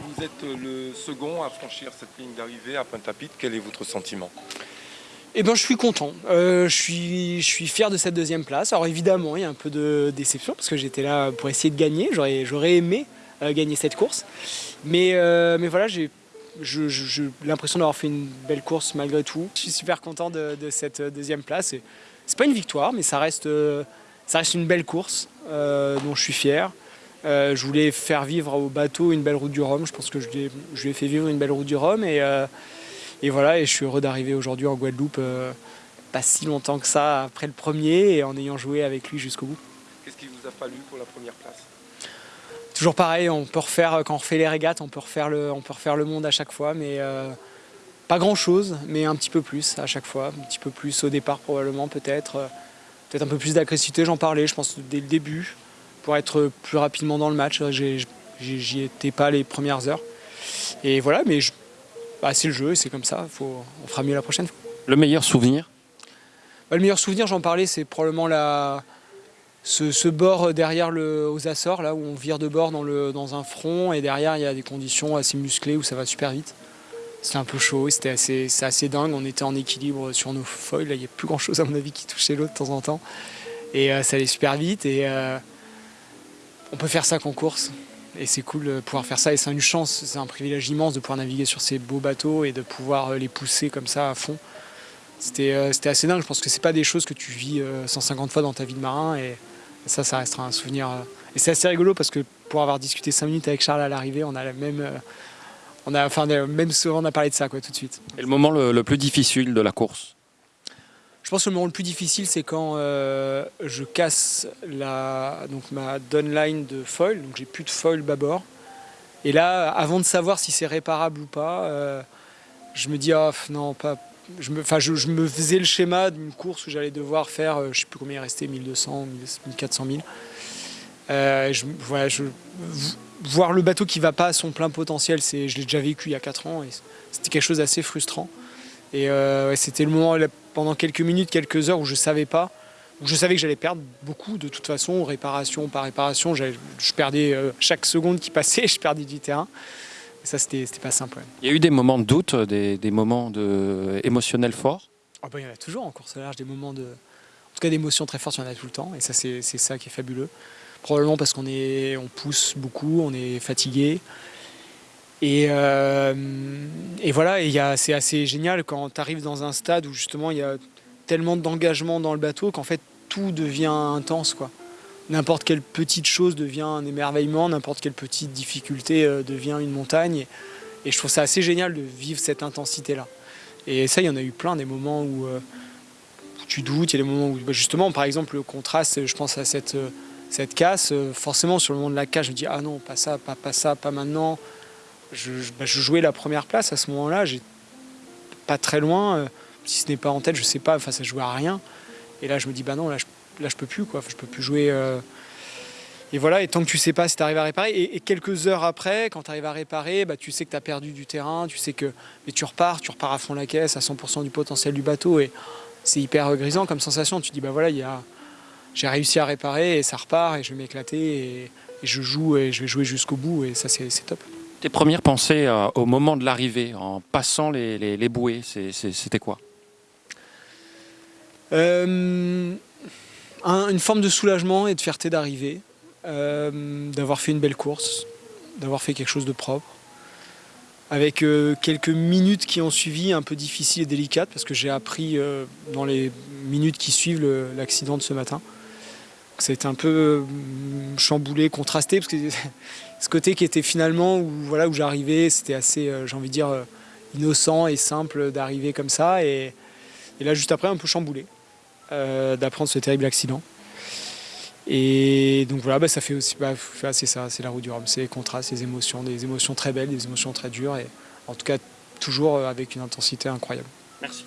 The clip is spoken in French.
Vous êtes le second à franchir cette ligne d'arrivée à Pointe-à-Pitre. Quel est votre sentiment? Eh ben, je suis content. Euh, je, suis, je suis fier de cette deuxième place. Alors évidemment, il y a un peu de déception parce que j'étais là pour essayer de gagner. J'aurais aimé euh, gagner cette course. Mais, euh, mais voilà, j'ai l'impression d'avoir fait une belle course malgré tout. Je suis super content de, cette deuxième place. C'est pas une victoire, mais ça reste, ça reste une belle course dont je suis fier. Je voulais faire vivre au bateau une belle route du Rhum. Je pense que je lui ai, je lui ai fait vivre une belle route du Rhum. Et, et voilà, et je suis heureux d'arriver aujourd'hui en Guadeloupe, euh, pas si longtemps que ça après le premier, et en ayant joué avec lui jusqu'au bout. Qu'est-ce qui vous a fallu pour la première place? Toujours pareil, on peut refaire, quand on refait les régates, on peut refaire le, on peut refaire le monde à chaque fois, mais euh, pas grand-chose, mais un petit peu plus à chaque fois, un petit peu plus au départ probablement peut-être, euh, peut-être un peu plus d'agressivité, j'en parlais, je pense dès le début, pour être plus rapidement dans le match, j'y étais pas les premières heures. Et voilà, mais bah, c'est le jeu c'est comme ça, faut, on fera mieux la prochaine fois. Le meilleur souvenir? Bah, Le meilleur souvenir, j'en parlais, c'est probablement la, ce, bord derrière le, aux Açores, là où on vire de bord dans, le, dans un front et derrière il y a des conditions assez musclées où ça va super vite. C'était un peu chaud, c'était assez, assez dingue, on était en équilibre sur nos foils, là il n'y a plus grand chose à mon avis qui touchait l'autre de temps en temps. Et euh, ça allait super vite et euh, on peut faire ça qu'en course et c'est cool de pouvoir faire ça et c'est une chance, c'est un privilège immense de pouvoir naviguer sur ces beaux bateaux et de pouvoir euh, les pousser comme ça à fond. Euh, c'était assez dingue, je pense que c'est pas des choses que tu vis 150 euh, fois dans ta vie de marin et ça, ça restera un souvenir. Et c'est assez rigolo parce que pour avoir discuté 5 minutes avec Charles à l'arrivée, on a la même... On a, enfin, même on a parlé de ça quoi, tout de suite. Et le moment le plus difficile de la course? Pense que le moment le plus difficile, c'est quand euh, je casse la, donc ma downline de foil, donc j'ai plus de foil bâbord. Et là, avant de savoir si c'est réparable ou pas, euh, je me dis, ah non, pas. Je me, je, je me faisais le schéma d'une course où j'allais devoir faire, euh, je sais plus combien il restait, 1200, 1400 000. je, voilà, je, voir le bateau qui va pas à son plein potentiel, je l'ai déjà vécu il y a 4 ans et c'était quelque chose d'assez frustrant. Et c'était le moment, pendant quelques minutes, quelques heures où je savais pas, où je savais que j'allais perdre beaucoup de toute façon, réparation par réparation. Je perdais euh, chaque seconde qui passait, je perdais du terrain. Et ça, c'était pas simple. Il y a eu des moments de doute, des, moments de, émotionnels forts? Ah bah, Il y en a toujours en course à large, des moments de. En tout cas, d'émotions très fortes, il y en a tout le temps. Et ça, c'est ça qui est fabuleux. Probablement parce qu'on on pousse beaucoup, on est fatigué. Et, euh, et voilà, c'est assez génial quand tu arrives dans un stade où justement il y a tellement d'engagement dans le bateau qu'en fait tout devient intense. quoi. N'importe quelle petite chose devient un émerveillement, n'importe quelle petite difficulté euh, devient une montagne. Et, je trouve ça assez génial de vivre cette intensité-là. Et ça, il y en a eu plein des moments où, euh, tu doutes, il y a des moments où bah, justement, par exemple, le contraste, je pense à cette, cette casse, forcément sur le moment de la casse, je me dis ah non, pas ça, pas, pas ça, pas maintenant bah, je, jouais la première place à ce moment-là, pas très loin, euh, si ce n'est pas en tête, je sais pas, enfin ça jouait à rien. Et là je me dis bah non, là je, là, je peux plus quoi, je peux plus jouer. Euh. Et voilà, et tant que tu sais pas si tu arrives à réparer, et, quelques heures après, quand tu arrives à réparer, bah, tu sais que tu as perdu du terrain, tu sais que. Mais tu repars, tu repars à fond la caisse, à 100% du potentiel du bateau, et c'est hyper grisant comme sensation. Tu dis bah voilà, il y a. J'ai réussi à réparer et ça repart et je vais m'éclater et, et, je joue et je vais jouer jusqu'au bout et ça c'est top. Tes premières pensées euh, au moment de l'arrivée, en passant les, bouées, c'était quoi? Euh, Une forme de soulagement et de fierté d'arriver, euh, d'avoir fait une belle course, d'avoir fait quelque chose de propre. Avec quelques minutes qui ont suivi, un peu difficiles et délicates, parce que j'ai appris dans les minutes qui suivent l'accident de ce matin. Été un peu chamboulé, contrasté, parce que ce côté qui était finalement où, voilà, où j'arrivais, c'était assez, euh, j'ai envie de dire, euh, innocent et simple d'arriver comme ça. Et, là, juste après, un peu chamboulé euh, d'apprendre ce terrible accident. Et donc voilà, bah, ça fait aussi, bah, c'est ça, c'est la roue du Rhum, c'est les contrastes, les émotions, des émotions très belles, des émotions très dures, et en tout cas toujours avec une intensité incroyable. Merci.